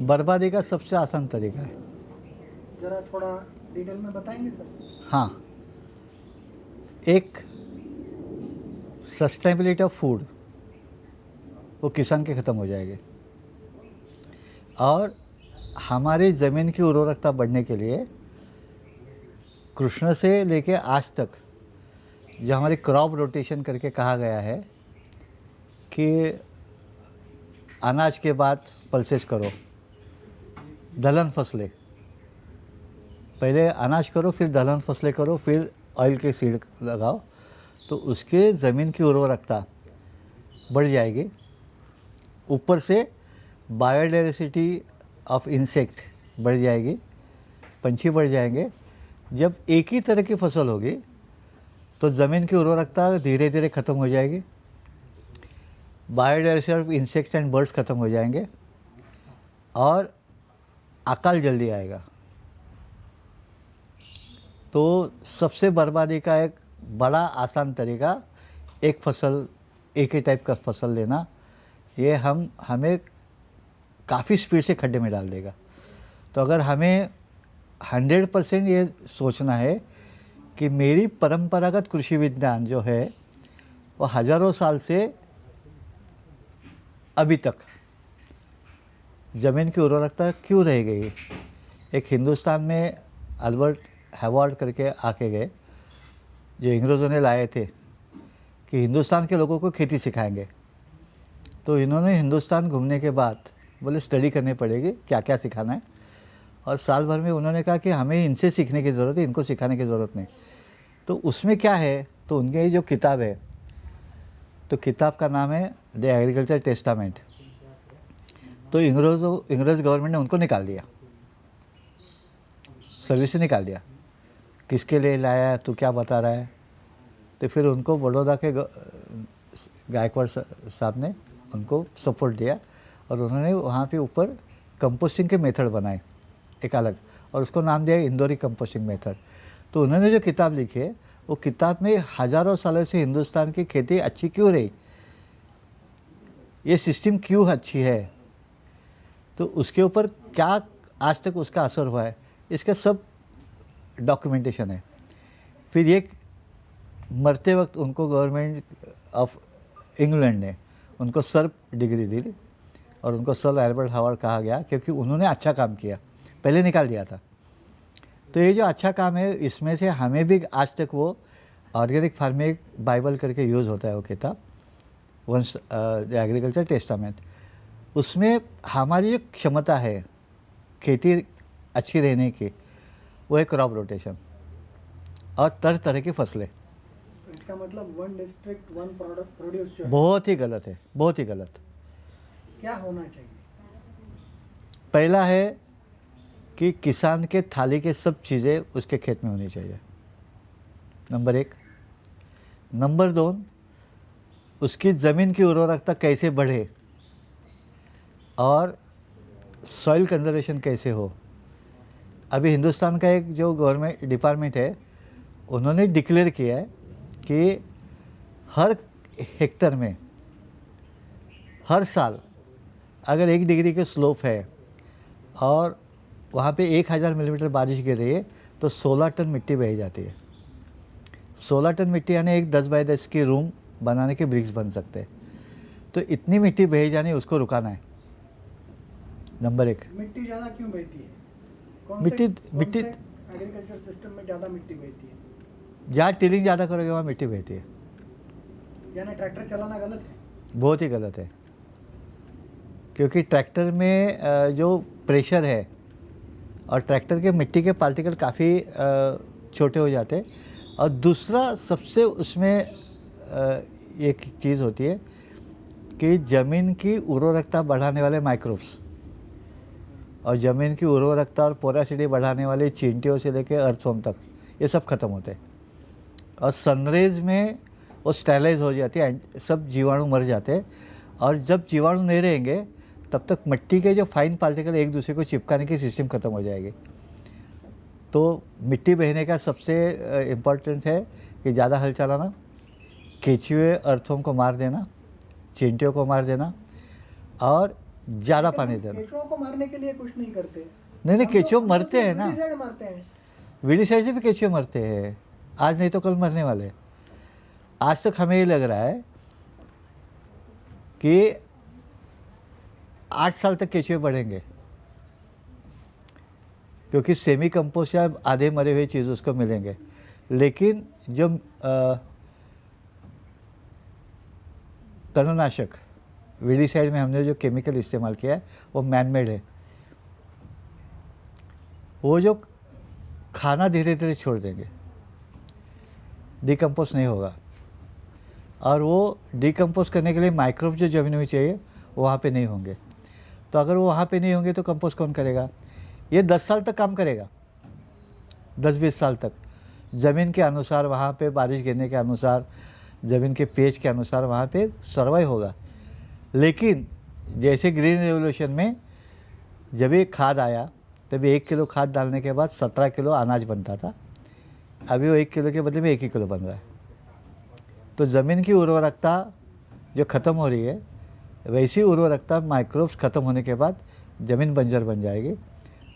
बर्बादी का सबसे आसान तरीका है। जरा थोड़ा डिटेल में बताएँगे सर? हाँ। एक सस्टेनेबिलिटी ऑफ़ फ़ूड वो किसान के ख़त्म हो जाएगी। और हमारी ज़मीन की उर्वरकता बढ़ने के लिए कृष्ण से लेके आज तक जो हमारी क्रॉप रोटेशन करके कहा गया है कि अनाज के बाद पल्सेस करो। दलहन फ़सलें। पहले अनाज करो, फिर दलहन फ़सलें करो, फिर ऑयल के सीड लगाओ तो उसके ज़मीन की उर्वरकता बढ़ जाएगी। ऊपर से बायोडाइवर्सिटी ऑफ़ इंसेक्ट बढ़ जाएगी, पंछी बढ़ जाएँगे। जब एक ही तरह की फ़सल होगी तो ज़मीन की उर्वरकता धीरे धीरे ख़त्म हो जाएगी। Biodiversity of insect and birds ख़त्म हो जाएँगे। और अकाल जल्दी आएगा। तो सबसे बर्बादी का एक बड़ा आसान तरीका, एक फ़सल, एक ही टाइप का फ़सल लेना, ये हम, हमें काफ़ी स्पीड से खड्डे में डाल देगा। तो अगर हमें हंड्रेड परसेंट ये सोचना है कि मेरी परंपरागत कृषि विज्ञान जो है, वो हज़ारों साल से अभी तक ज़मीन की उर्वरकता क्यों रह गई? एक हिंदुस्तान में अल्बर्ट हैवार्ड करके आके गए, जो अंग्रेज़ों ने लाए थे, कि हिंदुस्तान के लोगों को खेती सिखाएँगे। तो इन्होंने हिंदुस्तान घूमने के बाद बोले, स्टडी करनी पड़ेगी क्या क्या सिखाना है? और साल भर में उन्होंने कहा कि हमें इनसे सीखने की ज़रूरत है, इनको सिखाने की ज़रूरत नहीं। तो उसमें क्या है? तो उनके जो किताब है तो किताब का नाम है द एग्रीकल्चर टेस्टामेंट। तो अंग्रेज़ों अंग्रेज़ गवर्नमेंट ने उनको निकाल दिया। सर्विस से निकाल दिया। किसके लिए लाया है, तू क्या बता रहा है? तो फिर उनको बड़ौदा के गायकवाड़ साहब ने उनको सपोर्ट दिया और उन्होंने वहाँ पे ऊपर कंपोस्टिंग के मेथड बनाए, एक अलग, और उसको नाम दिया इंदौरी कंपोस्टिंग मेथड तो उन्होंने जो किताब लिखी है, वो किताब में हज़ारों सालों से हिंदुस्तान की खेती अच्छी क्यों रही? ये सिस्टम क्यों अच्छी है? तो उसके ऊपर क्या आज तक उसका असर हुआ है, इसका सब डॉक्यूमेंटेशन है। फिर एक मरते वक्त उनको गवर्नमेंट ऑफ़ इंग्लैंड ने उनको सर डिग्री दी और उनको सर एल्बर्ट हावर्ड कहा गया क्योंकि उन्होंने अच्छा काम किया, पहले निकाल दिया था। तो ये जो अच्छा काम है, इसमें से हमें भी आज तक वो ऑर्गेनिक फ़ार्मिंग बाइबल करके यूज़ होता है वो किताब वंस एग्रीकल्चर टेस्टामेंट उसमें हमारी जो क्षमता है खेती अच्छी रहने की वो है क्रॉप रोटेशन और तरह तरह की फ़सलें। इसका मतलब one district one product produce बहुत ही गलत है बहुत ही गलत। क्या होना चाहिए? पहला है कि किसान के थाली के सब चीज़ें उसके खेत में होनी चाहिए। नंबर एक। नंबर दो उसकी ज़मीन की उर्वरकता कैसे बढ़े? और सॉइल कंजर्वेशन कैसे हो? अभी हिंदुस्तान का एक जो गवर्नमेंट डिपार्टमेंट है, उन्होंने डिक्लेयर किया है कि हर हेक्टर में, हर साल अगर एक डिग्री के स्लोप है और वहाँ पे एक हज़ार मिलीमीटर बारिश गिर रही है तो सोलह टन मिट्टी बह जाती है। सोलह टन मिट्टी यानी एक दस बाई दस की रूम बनाने के ब्रिक्स बन सकते हैं। तो इतनी मिट्टी बह जानी, उसको रुकाना है। नंबर एक। मिट्टी ज़्यादा क्यों बहती है? कौन मिट्टी- से- मिट्टी- एग्रीकल्चर सिस्टम में ज़्यादा मिट्टी बहती है? जहाँ टिलिंग ज़्यादा करोगे वहाँ मिट्टी बहती है। यानी ट्रैक्टर चलाना गलत है? बहुत ही गलत है। क्योंकि ट्रैक्टर में जो प्रेशर है और ट्रैक्टर के मिट्टी के पार्टिकल काफ़ी छोटे हो जाते हैं। और दूसरा सबसे उसमें एक चीज़ होती है कि ज़मीन की उर्वरकता बढ़ाने वाले माइक्रोब्स और ज़मीन की उर्वरकता और पोरासिटी बढ़ाने वाले चींटियों से लेकर अर्थवॉर्म तक, ये सब खत्म होते हैं। और सनरेज में वो स्टेलाइज हो जाती है, सब जीवाणु मर जाते हैं। और जब जीवाणु नहीं रहेंगे, तब तक मिट्टी के जो फाइन पार्टिकल एक दूसरे को चिपकाने की सिस्टम खत्म हो जाएगी। तो मिट्टी बहने का सबसे इम्पोर्टेंट है कि ज़्यादा हल चलाना, केचुए अर्थों को मार देना, चिंटियों को मार देना, और ज़्यादा पानी देना केचुओं को मारने के लिए कुछ नहीं करते। नहीं नहीं हम लोग- केचुए मरते हैं ना। मारते हैं। वीडी साइड से भी केचुए मरते हैं। आज नहीं तो कल मरने वाले। आज तक हमें ये लग रहा है कि आठ साल तक केचुए बढ़ेंगे। क्योंकि सेमी कंपोस्ट या आधे मरे हुए चीज़ उसको मिलेंगे। लेकिन जो अ, तणनाशक साइड में हमने जो केमिकल इस्तेमाल किया है, वो मैन मेड है। वो जो खाना धीरे धीरे छोड़ देंगे डिकम्पोज नहीं होगा। और वो डिकम्पोज करने के लिए माइक्रोब जो ज़मीन में चाहिए वहाँ पे नहीं होंगे। तो अगर वो वहाँ पे नहीं होंगे तो कंपोस्ट कौन करेगा? ये दस साल तक काम करेगा। दस बीस साल तक। ज़मीन के अनुसार वहाँ पे बारिश गिरने के अनुसार, ज़मीन के पेज के अनुसार वहाँ पे सर्वाइव होगा। लेकिन जैसे ग्रीन रेवोल्यूशन में जब ये खाद आया तभी एक किलो खाद डालने के बाद सत्रह किलो अनाज बनता था। अभी वो एक किलो के बदले में एक ही किलो बन रहा है। तो ज़मीन की उर्वरकता जो ख़त्म हो रही है, वैसी उर्वरकता माइक्रोब्स ख़त्म होने के बाद ज़मीन बंजर बन जाएगी।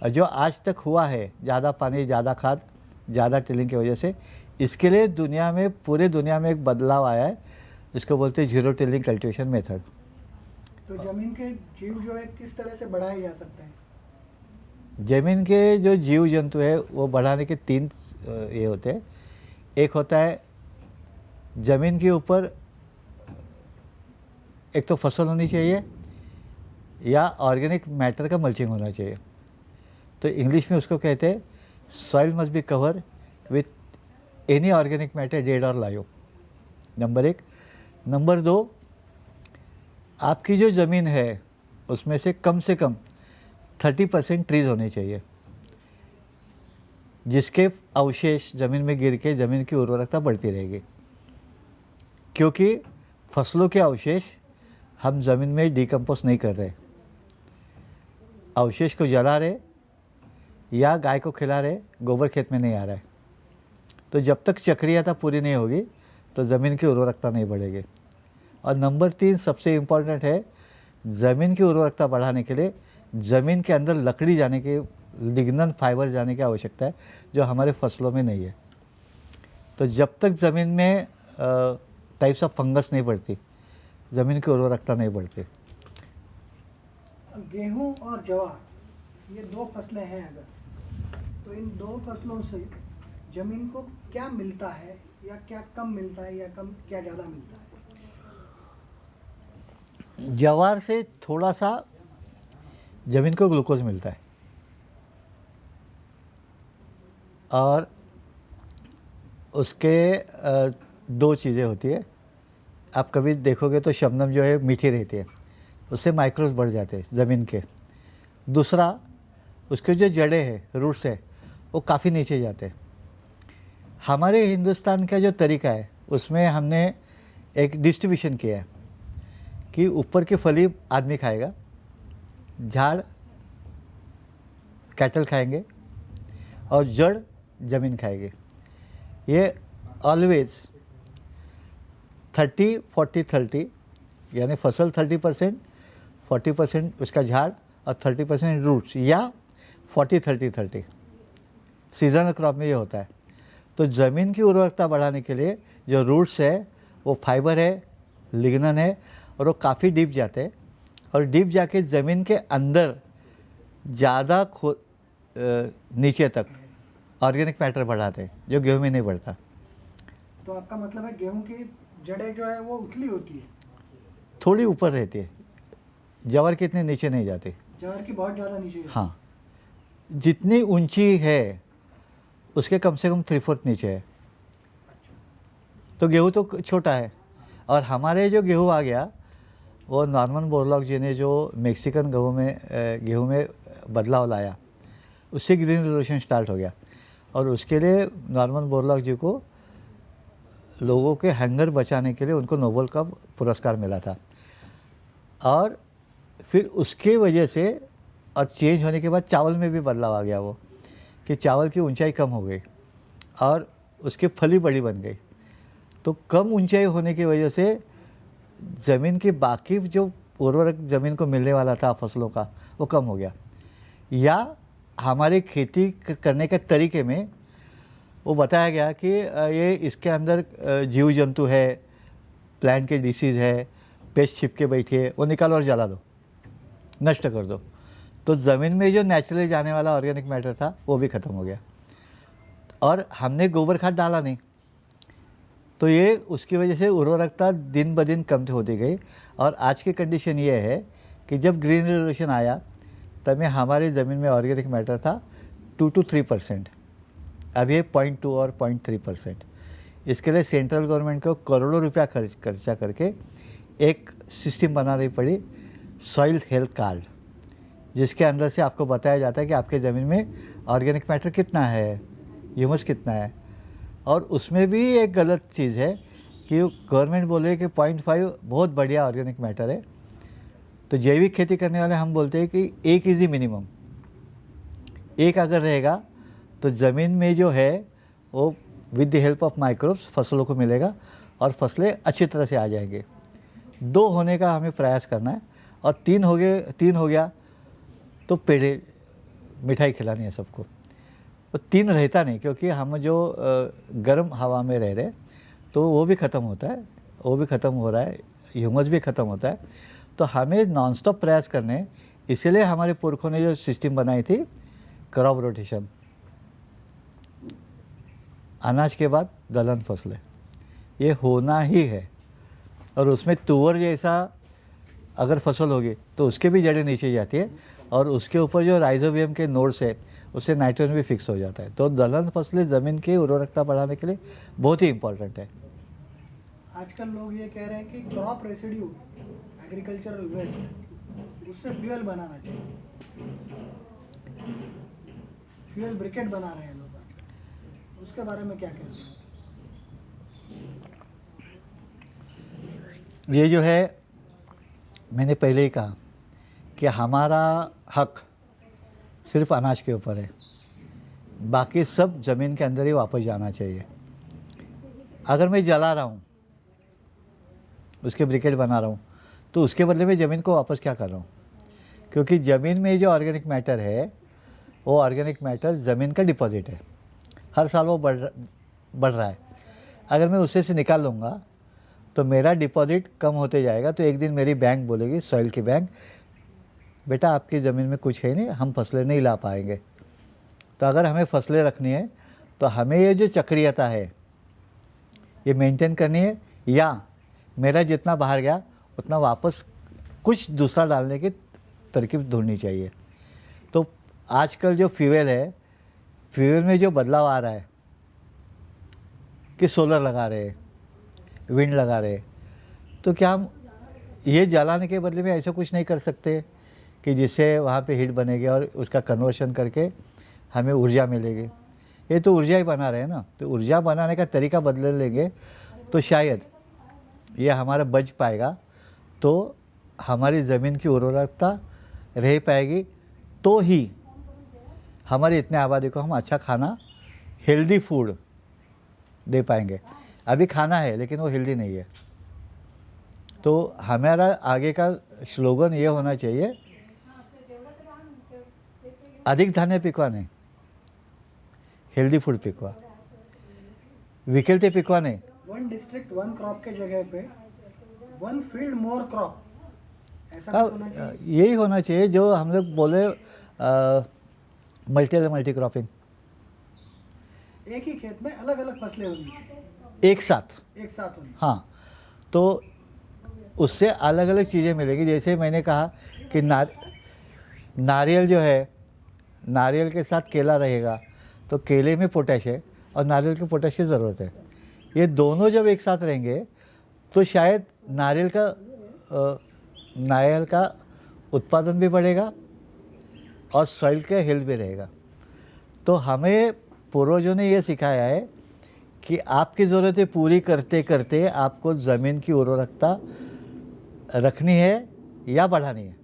और जो आज तक हुआ है, ज़्यादा पानी, ज़्यादा खाद, ज़्यादा टिलिंग की वजह से, इसके लिए दुनिया में, पूरे दुनिया में एक बदलाव आया है, जिसको बोलते हैं ज़ीरो टिलिंग कल्टिवेशन मेथड तो ज़मीन के जीव जो है, किस तरह से बढ़ाए जा सकते हैं? ज़मीन के जो जीव जंतु है, वो बढ़ाने के तीन ये होते हैं। एक होता है, ज़मीन के ऊपर एक तो फ़सल होनी चाहिए, या ऑर्गेनिक मैटर का मल्चिंग होना चाहिए। तो इंग्लिश में उसको कहते हैं soil must be cover with any organic matter dead और लाइव नंबर एक। नंबर दो आपकी जो ज़मीन है, उसमें से कम से कम थर्टी परसेंट ट्रीज होने चाहिए। जिसके अवशेष ज़मीन में गिर के ज़मीन की उर्वरकता बढ़ती रहेगी। क्योंकि फ़सलों के अवशेष हम ज़मीन में डिकम्पोज नहीं कर रहे। अवशेष को जला रहे या गाय को खिला रहे, गोबर खेत में नहीं आ रहा है। तो जब तक चक्रियता पूरी नहीं होगी तो ज़मीन की उर्वरकता नहीं बढ़ेगी। और नंबर तीन सबसे इंपॉर्टेंट है ज़मीन की उर्वरकता बढ़ाने के लिए, ज़मीन के अंदर लकड़ी जाने के लिग्नन फाइबर जाने की आवश्यकता है, जो हमारे फ़सलों में नहीं है। तो जब तक ज़मीन में टाइप्स ऑफ़ फंगस नहीं बढ़ती, ज़मीन की उर्वरकता नहीं बढ़ती। गेहूँ और जवार ये दो फ़सलें हैं अगर तो इन दो फ़सलों से ज़मीन को क्या मिलता है, या क्या कम मिलता है, या कम, क्या ज़्यादा मिलता है? जवार से थोड़ा सा ज़मीन को ग्लूकोज मिलता है। और उसके दो चीज़ें होती है। आप कभी देखोगे तो शबनम जो है मीठी रहती है। उससे माइक्रोज बढ़ जाते हैं ज़मीन के। दूसरा, उसके जो जड़ें हैं रूट्स है, वो काफ़ी नीचे जाते हैं। हमारे हिंदुस्तान का जो तरीका है, उसमें हमने एक डिस्ट्रीब्यूशन किया है। कि ऊपर की फली आदमी खाएगा, झाड़ कैटल खाएँगे और जड़ ज़मीन खाएगी। ये ऑलवेज थर्टी फोर्टी थर्टी यानी फ़सल थर्टी परसेंट फोर्टी परसेंट उसका झाड़ और थर्टी परसेंट रूट्स या forty thirty thirty seasonal crop में ये होता है। तो ज़मीन की उर्वरकता बढ़ाने के लिए जो रूट्स है, वो फाइबर है लिग्नन है और वो काफ़ी डीप जाते हैं। और डीप जाके ज़मीन के अंदर ज़्यादा खो नीचे तक ऑर्गेनिक मैटर बढ़ाते हैं जो गेहूँ में नहीं बढ़ता। तो आपका मतलब है गेहूँ की जड़ें जो है वो उथली होती है? थोड़ी ऊपर रहती है। जवर के इतने नीचे नहीं जाती। जवर की बहुत ज़्यादा नीचे हाँ। जितनी ऊँची है उसके कम से कम थ्री फोर्थ नीचे है। तो गेहूँ तो छोटा है। और हमारे जो गेहूँ आ गया वो नॉर्मन बोरलॉक जी ने जो मेक्सिकन गेहूँ में गेहूँ में बदलाव लाया, उससे ग्रीन रेवोल्यूशन स्टार्ट हो गया। और उसके लिए नॉर्मन बोरलॉक जी को लोगों के हंगर बचाने के लिए उनको नोबल का पुरस्कार मिला था। और फिर उसके वजह से और चेंज होने के बाद चावल में भी बदलाव आ गया वो, कि चावल की ऊंचाई कम हो गई और उसकी फली बड़ी बन गई। तो कम ऊंचाई होने की वजह से ज़मीन की बाकी जो उर्वरक ज़मीन को मिलने वाला था फ़सलों का, वो कम हो गया। या हमारी खेती करने के तरीके में वो बताया गया कि ये इसके अंदर जीव जंतु है, प्लांट के डिसीज़ है, पेस्ट छिपके बैठी है वो निकालो और जला दो, नष्ट कर दो। तो ज़मीन में जो नेचुरली जाने वाला ऑर्गेनिक मैटर था, वो भी ख़त्म हो गया। और हमने गोबर खाद डाला नहीं। तो ये उसकी वजह से उर्वरकता दिन ब दिन कम होती गई और आज की कंडीशन ये है कि जब ग्रीन रेवोल्यूशन आया में हमारी ज़मीन में ऑर्गेनिक मैटर था टू टू थ्री परसेंट अब ये पॉइंट टू और पॉइंट थ्री परसेंट इसके लिए सेंट्रल गवर्नमेंट को करोड़ों रुपया खर्च, खर्चा करके एक सिस्टम बनानी पड़ी सॉइल हेल्थ कार्ड जिसके अंदर से आपको बताया जाता है कि आपके ज़मीन में ऑर्गेनिक मैटर कितना है ह्यूमस कितना है. और उसमें भी एक गलत चीज़ है कि गवर्नमेंट बोले कि पॉइंट फाइव बहुत बढ़िया ऑर्गेनिक मैटर है। तो जैविक खेती करने वाले हम बोलते हैं कि एक इज़ दी मिनिमम एक अगर रहेगा तो ज़मीन में जो है, वो with the help of microbes फ़सलों को मिलेगा और फ़सलें अच्छी तरह से आ जाएँगे। दो होने का हमें प्रयास करना है और तीन हो गए, तीन हो गया तो पेड़े, मिठाई खिलानी है सबको। वो तीन रहता नहीं, क्योंकि हम जो गर्म हवा में रह रहे तो वो भी ख़त्म होता है, वो भी ख़त्म हो रहा है ह्यूमस भी ख़त्म होता है। तो हमें नॉनस्टॉप प्रयास करने इसीलिए हमारे पुरखों ने जो सिस्टम बनाई थी, क्रॉप रोटेशन। अनाज के बाद दलहन फ़सलें। ये होना ही है। और उसमें तुअर जैसा अगर फ़सल होगी तो उसके भी जड़ें नीचे जाती है और उसके ऊपर जो राइजोबियम के नोड्स है उससे नाइट्रोजन भी फिक्स हो जाता है। तो दलहन फ़सलें ज़मीन की उर्वरकता बढ़ाने के लिए बहुत ही इम्पोर्टेंट है। आजकल लोग ये कह रहे हैं कि क्रॉप रेसिड्यू एग्रीकल्चरल वेस्ट उससे फ्यूल बनाना चाहिए। फ्यूल ब्रिकेट बना रहे हैं लोग उसके बारे में क्या कहते हैं? ये जो है मैंने पहले ही कहा कि हमारा हक सिर्फ़ अनाज के ऊपर है। बाकी सब ज़मीन के अंदर ही वापस जाना चाहिए। अगर मैं जला रहा हूँ, उसके ब्रिकेट बना रहा हूँ तो उसके बदले में ज़मीन को वापस क्या कर रहा हूँ? क्योंकि ज़मीन में जो ऑर्गेनिक मैटर है, वो ऑर्गेनिक मैटर ज़मीन का डिपॉजिट है। हर साल वो बढ़ बढ़ रहा है। अगर मैं उससे से निकाल लूँगा तो मेरा डिपॉजिट कम होते जाएगा तो एक दिन मेरी बैंक बोलेगी, सॉइल की बैंक, बेटा, आपकी ज़मीन में कुछ है नहीं, हम फ़सलें नहीं ला पाएँगे। तो अगर हमें फ़सलें रखनी है तो हमें ये जो चक्रियता है, ये मेंटेन करनी है, या मेरा जितना बाहर गया, उतना वापस कुछ दूसरा डालने की तरकीब ढूंढनी चाहिए। तो आजकल जो फ्यूल है फ्यूल में जो बदलाव आ रहा है, कि सोलर लगा रहे हैं विंड लगा रहे। तो क्या हम ये जलाने के बदले में ऐसा कुछ नहीं कर सकते कि जिससे वहाँ पे हीट बनेगी और उसका कन्वर्शन करके हमें ऊर्जा मिलेगी? ये तो ऊर्जा ही बना रहे हैं ना। तो ऊर्जा बनाने का तरीका बदल लेंगे तो शायद ये हमारा बच पाएगा तो हमारी ज़मीन की उर्वरकता रह पाएगी तो ही हमारी इतने आबादी को हम अच्छा खाना हेल्दी फ़ूड दे पाएँगे। अभी खाना है लेकिन वो हेल्दी नहीं है। तो हमारा आगे का स्लोगन ये होना चाहिए अधिक धान्य पिकवा नहीं हेल्दी फ़ूड पिकवा। विकेलते पिकवा नहीं। वन डिस्ट्रिक्ट वन क्रॉप के जगह पे वन फ़ील्ड मोर क्रॉप ऐसा होना यही होना चाहिए जो हम लोग बोले मल्टी मल्टी क्रॉपिंग एक ही खेत में अलग अलग फ़सलें होनी चाहिए। एक साथ। एक साथ होनी। हाँ तो उससे अलग अलग चीज़ें मिलेगी। जैसे मैंने कहा कि नार नारियल जो है नारियल के साथ केला रहेगा तो केले में पोटैश है और नारियल के पोटैश की ज़रूरत है। ये दोनों जब एक साथ रहेंगे तो शायद नारियल का नारियल का उत्पादन भी बढ़ेगा और सॉइल का हेल्थ भी रहेगा। तो हमें पूर्वजों ने ये सिखाया है कि आपकी ज़रूरतें पूरी करते करते आपको ज़मीन की उर्वरकता रखनी है या बढ़ानी है?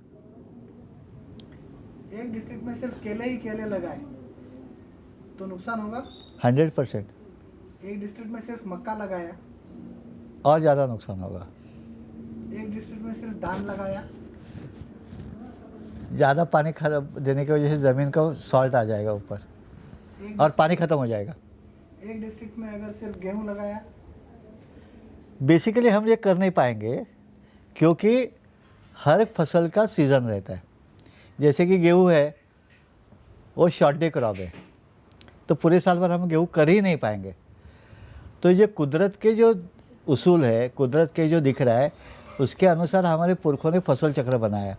एक डिस्ट्रिक्ट में सिर्फ़ केले ही केले लगाए तो नुकसान होगा? Hundred percent. एक डिस्ट्रिक्ट में सिर्फ़ मक्का लगाया। और ज़्यादा नुकसान होगा। एक डिस्ट्रिक्ट में सिर्फ़ धान लगाया। ज़्यादा पानी खराब देने की वजह से ज़मीन का सॉल्ट आ जाएगा ऊपर। और पानी ख़त्म हो जाएगा। एक डिस्ट्रिक्ट में अगर सिर्फ़ गेहूँ लगाया? बेसिकली हम ये कर नहीं पाएँगे, क्योंकि हर फ़सल का सीज़न रहता है। जैसे कि गेहूँ है, वो शॉर्ट डे क्रॉप है। तो पूरे साल भर हम गेहूँ कर ही नहीं पाएँगे। तो ये कुदरत के जो उसूल है, कुदरत के जो दिख रहा है, उसके अनुसार हमारे पुरखों ने फ़सल चक्र बनाया।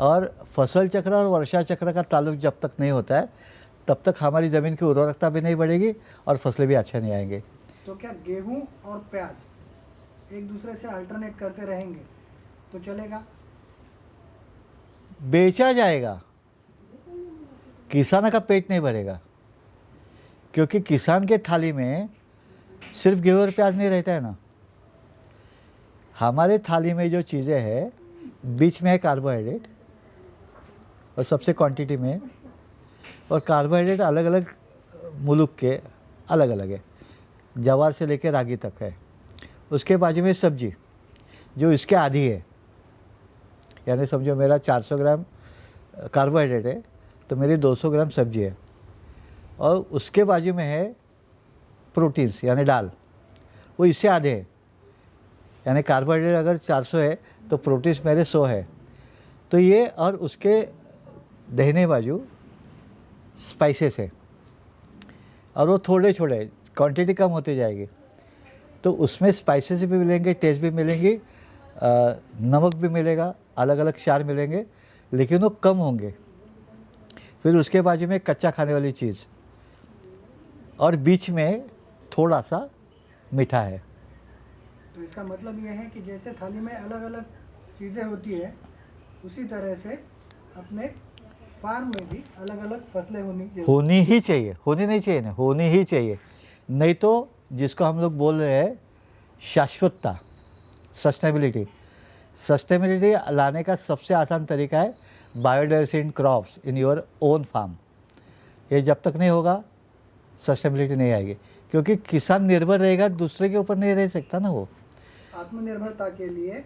और फ़सल चक्र और वर्षा चक्र का ताल्लुक जब तक नहीं होता है तब तक हमारी ज़मीन की उर्वरकता भी नहीं बढ़ेगी और फ़सलें भी अच्छे नहीं आएँगे। तो क्या गेहूँ और प्याज एक दूसरे से अल्टरनेट करते रहेंगे? तो चलेगा। बेचा जाएगा। किसान का पेट नहीं भरेगा। क्योंकि किसान के थाली में सिर्फ़ गेहूँ और प्याज नहीं रहता है ना। हमारे थाली में जो चीज़ें हैं बीच में है कार्बोहाइड्रेट और सबसे क्वांटिटी में। और कार्बोहाइड्रेट अलग अलग मुल्क के अलग अलग है। जवार से लेकर रागी तक है। उसके बाजू में सब्ज़ी, जो इसके आधी है। यानी समझो मेरा 400 ग्राम कार्बोहाइड्रेट है तो मेरी 200 ग्राम सब्ज़ी है। और उसके बाजू में है प्रोटीन्स, यानी दाल। वो इससे आधे है। यानी कार्बोहाइड्रेट अगर 400 है तो प्रोटीन्स मेरे 100 है। तो ये और उसके दहने बाजू स्पाइसेस है। और वो थोड़े छोड़े क्वांटिटी कम होती जाएगी। तो उसमें स्पाइसेस भी मिलेंगे टेस्ट भी मिलेंगी नमक भी मिलेगा अलग अलग चार मिलेंगे, लेकिन वो कम होंगे। फिर उसके बाजू में कच्चा खाने वाली चीज़। और बीच में थोड़ा सा मीठा है। तो इसका मतलब ये है कि जैसे थाली में अलग अलग चीज़ें होती है, उसी तरह से अपने फार्म में भी अलग अलग फ़सलें होनी ज़रूरी होनी ही चाहिए होनी नहीं चाहिए ना होनी ही चाहिए। नहीं तो जिसको हम लोग बोल रहे हैं शाश्वतता सस्टेनेबिलिटी सस्टेनेबिलिटी लाने का सबसे आसान तरीका है biodiversity in crops in your own farm ये जब तक नहीं होगा सस्टेनेबिलिटी नहीं आएगी। क्योंकि किसान निर्भर रहेगा दूसरे के ऊपर नहीं रह सकता ना वो। आत्मनिर्भरता के लिए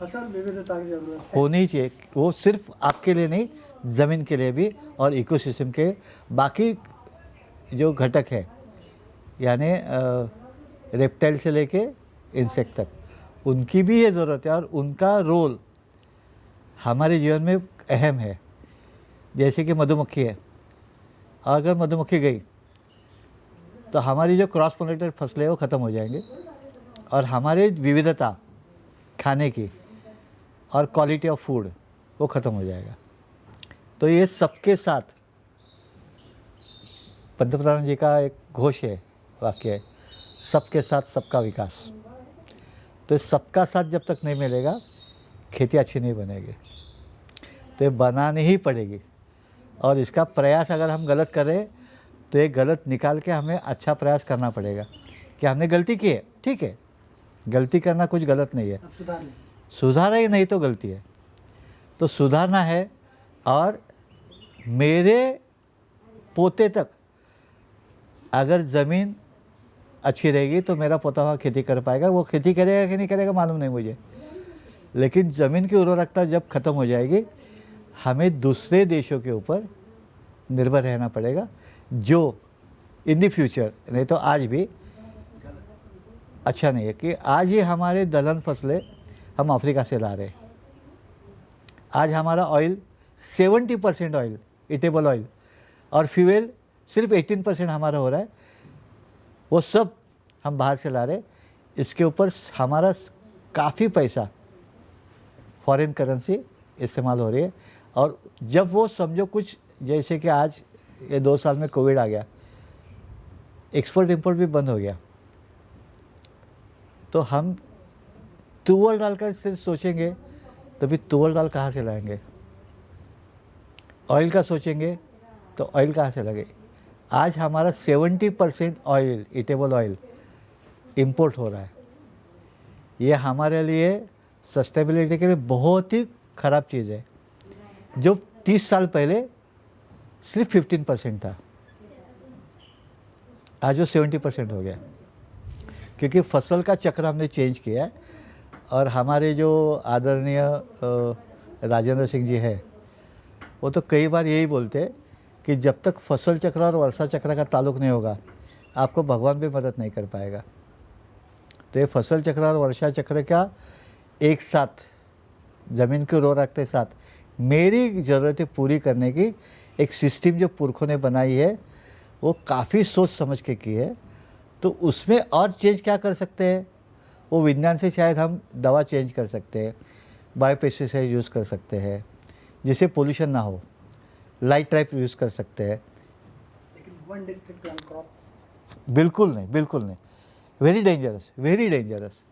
फ़सल विविधता की ज़रूरत होनी चाहिए वो सिर्फ़ आपके लिए नहीं ज़मीन के लिए भी और इकोसिस्टम के बाकी जो घटक है, यानी रेप्टाइल से लेके इंसेक्ट तक, उनकी भी ये ज़रूरत है और उनका रोल हमारे जीवन में अहम है। जैसे कि मधुमक्खी है अगर मधुमक्खी गई तो हमारी जो क्रॉस पोलेटेड फ़सलें वो ख़त्म हो जाएँगे। और हमारी विविधता खाने की और क्वालिटी ऑफ़ फ़ूड वो ख़त्म हो जाएगा। तो ये सबके साथ पंतप्रधान जी का एक घोष है वाक्य है सबके साथ सबका विकास। तो सबका साथ जब तक नहीं मिलेगा खेती अच्छी नहीं बनेगी। तो ये बनानी ही पड़ेगी। और इसका प्रयास अगर हम गलत करें तो ये गलत निकाल के हमें अच्छा प्रयास करना पड़ेगा। कि हमने गलती की है ठीक है। गलती करना कुछ गलत नहीं है। सुधार सुधारा ही नहीं तो गलती है। तो सुधारना है और मेरे पोते तक, अगर ज़मीन अच्छी रहेगी तो मेरा पोता वहाँ खेती कर पाएगा। वो खेती करेगा कि नहीं करेगा मालूम नहीं मुझे। लेकिन ज़मीन की उर्वरकता जब ख़त्म हो जाएगी, हमें दूसरे देशों के ऊपर निर्भर रहना पड़ेगा, जो इन द फ्यूचर नहीं तो आज भी अच्छा नहीं है कि आज ही हमारे दलहन फ़सलें हम अफ्रीका से ला रहे हैं। आज हमारा oil 70 percent oil edible oil और फ्यूल सिर्फ़ 18 परसेंट हमारा हो रहा है। वो सब हम बाहर से ला रहे इसके ऊपर हमारा काफ़ी पैसा फॉरेन करेंसी इस्तेमाल हो रही है। और जब वो समझो कुछ, जैसे कि आज ये दो साल में कोविड आ गया एक्सपोर्ट इंपोर्ट भी बंद हो गया। तो हम तुवल दाल का सिर्फ़ सोचेंगे तो फिर तुवल डाल कहाँ से लाएँगे? ऑयल का सोचेंगे तो ऑयल कहाँ से लगे? आज हमारा 70 percent oil edible oil import हो रहा है। ये हमारे लिए सस्टेबिलिटी के लिए बहुत ही ख़राब चीज़ है। जो 30 साल पहले सिर्फ़ 15 परसेंट था। आज वो 70 परसेंट हो गया। क्योंकि फ़सल का चक्र हमने चेंज किया है और हमारे जो आदरणीय राजेंद्र सिंह जी है वो तो कई बार यही बोलते हैं कि जब तक फ़सल चक्र और वर्षा चक्र का ताल्लुक नहीं होगा, आपको भगवान भी मदद नहीं कर पाएगा। तो ये फ़सल चक्र और वर्षा चक्र का एक साथ, ज़मीन को रो रखते साथ, मेरी ज़रूरतें पूरी करने की एक सिस्टम जो पुरखों ने बनाई है, वो काफ़ी सोच समझ के की है। तो उसमें और चेंज क्या कर सकते हैं? वो विज्ञान से शायद हम दवा चेंज कर सकते हैं बायोपेस्टिसाइड यूज़ कर सकते हैं। जिससे पोल्यूशन ना हो। लाइट ट्रैप यूज़ कर सकते हैं। बिल्कुल नहीं बिल्कुल नहीं। Very dangerous very dangerous